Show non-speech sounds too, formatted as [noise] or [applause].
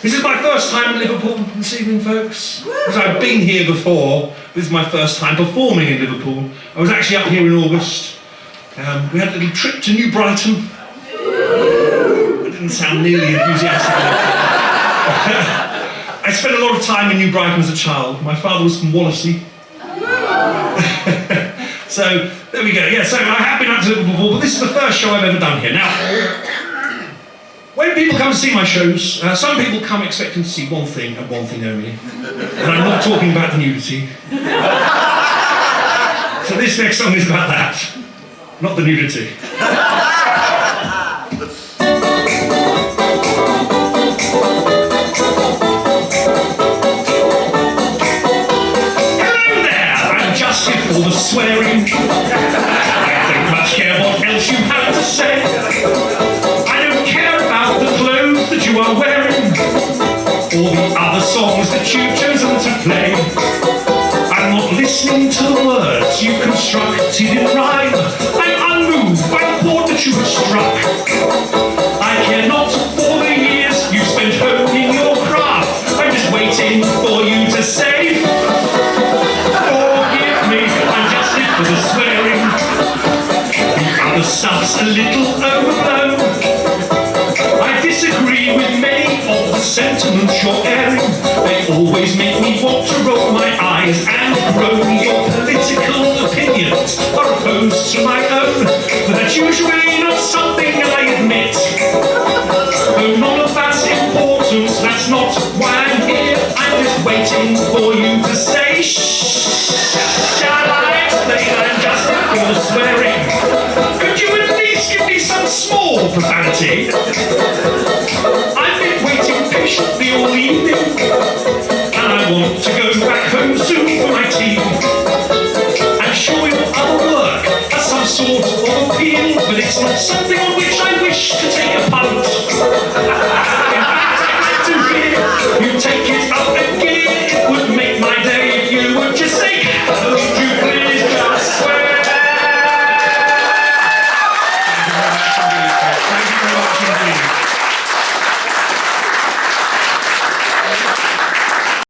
This is my first time in Liverpool this evening, folks. Because I've been here before. This is my first time performing in Liverpool. I was actually up here in August. Um, we had a little trip to New Brighton. I didn't sound nearly enthusiastic. [laughs] I spent a lot of time in New Brighton as a child. My father was from Wallasey. [laughs] so there we go. Yeah, so I have been up to Liverpool before, but this is the first show I've ever done here. Now, when people come to see my shows, uh, some people come expecting to see one thing and one thing only. And I'm not talking about the nudity. so this next song is about that, not the nudity. Hello there, I'm just here for the swearing. Songs that you've chosen to play. I'm not listening to the words you constructed in rhyme. I'm unmoved by the chord that you have struck. I care not for the years you spent honing your craft. I'm just waiting for you to say, Forgive me, I'm just here for the swearing. The other stuff's a little overblown. I disagree with many of the sentiments you're airing. They always make me want to roll my eyes and groan. Your political opinions are opposed to my own. But that's usually not something I admit. Though none of that's important, that's not why I'm here. I'm just waiting for you to say shh. Shall I explain? I'm just for swearing. Could you at least give me some small profanity? But it's not something on which I wish to take a punt.